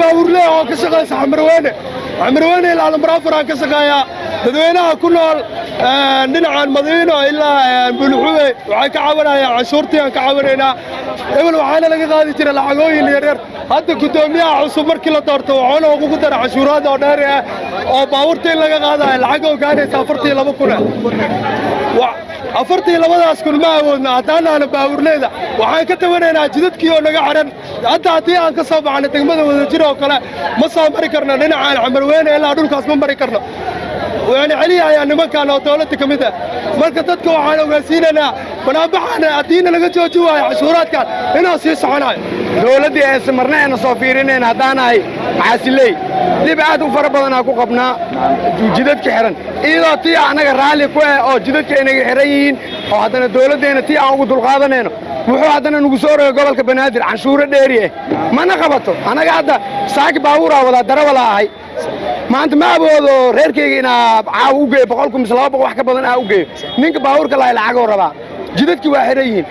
baawurle oo ka shaqaysa xamarweyne xamarweyne ilaa lambaraafaraan ka shaqeeyaa dadweynaha ku nool dhinacan madiino ilaa bulxube. Waxay ka caawinayaan canshuurtii aan ka caawinaynaa ebel waxaana laga qaadi jira lacagooyin yaryar. Hadda guddoomiyaha cusub markii la doorto waxaana ugu dara cashuuraad oo dheer ah oo baabuurta in laga qaadayo. Lacag oo gaaraysa afartii laba kun afartii labadaas kun ma awoodna haddaanaana baawurleeda waxaan ka tabanaynaa jidadkii oo naga xidhan. Hadda haddii aan ka soo baxno degmada wadajir oo kale ma soo mari karno dhinacaan xamarweyne ilaa dhulkaas ma mari karno. Waana celiyahayaa nimankan oo dawladda ka mid ah marka dadka waxaan ogaansiinaynaa banaabaxaana haddiina laga jooji waayo cashuuraadkan inaan sii soconayo. Dowladdii aysa marna ayna soo fiirinayn haddaanahay maxaasiley dhib aad u fara badanaa ku qabnaa jidadka xihan iyadoo tii annaga raalli ku ah oo jidadka aynaga xihan yihiin oo haddana dowladdeenna tii aan ugu dulqaadanayno wuxuu haddana nugu soo rogay gobolka banaadir canshuuro dheeri ah mana qabato annaga hadda saaki baabuuraa wadaa darawala ahay maanta ma awoodo reerkayga inaa caawa u geeyo boqolku mise laba boqol wax ka badan aa u geeyo ninka baabuurka lahay lacagoo rabaa. Jidadkii waa xihan yihiin.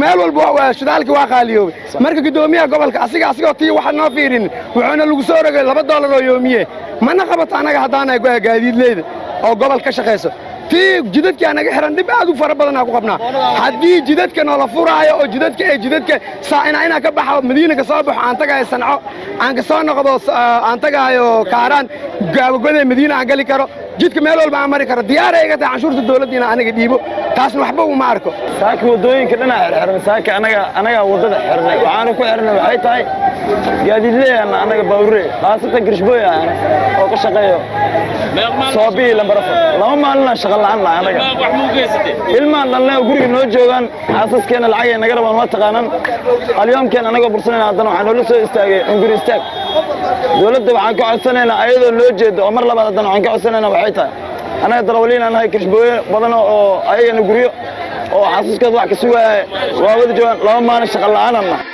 Meel walba shidaalkii waa qaaliyoobay. Marka guddoomiyaha gobolka asiga asigoo tii waxaan noo fiirinin wuxuuna lagu soo rogay laba doolar oo yoomiye. Mana qabato annaga haddaanahay gaadiidleyda oo gobol ka shaqayso tii jidadkii anaga xihan dhib aad u fara badanaa ku qabnaa. Haddii jidadka noola furaayo oo jidadka ee jidadka saa'ina inaan ka baxo madiina ka soo baxo aan tagahayo sanco aan ka soo noqdo aan tagahayo kaaraan gaabagodee madiina aan geli karo jidka meel walba aan mari karo. Diyaara iga tahay canshuurta dowladda inaan aniga dhiibo taasna waxba uma arko. Saaka waddooyinka dhanaa xirxiran saaka anaga anagaa waddada xirnay waxaana ku xirnay waxay tahay gaadiidleeyana anaga baawure khaasatan girishbooy ah oo ka shaqeeyo. Soobii lambarafar laba maalinaa shaqa la'aan nahay anaga. Ilmaan dhalnay oo guriga noo joogaan xaasaskeenna lacagay naga rabaan ma taqaanaan alyoomkeen anagoo bursanayna haddana waxaa noola soo istaagay unguri istaag dowladda waxaan ka codsanaynaa ayadoo loo jeedo oo mar labaad haddana waxaan ka codsanaynaa waxay tahay. Annaga darawaliin aan nahay kirishbooye badan oo ayagana guryo oo xasuuskood wax ka sugaaya waa wada joogaan laba maalin shaqa la'aanan nahay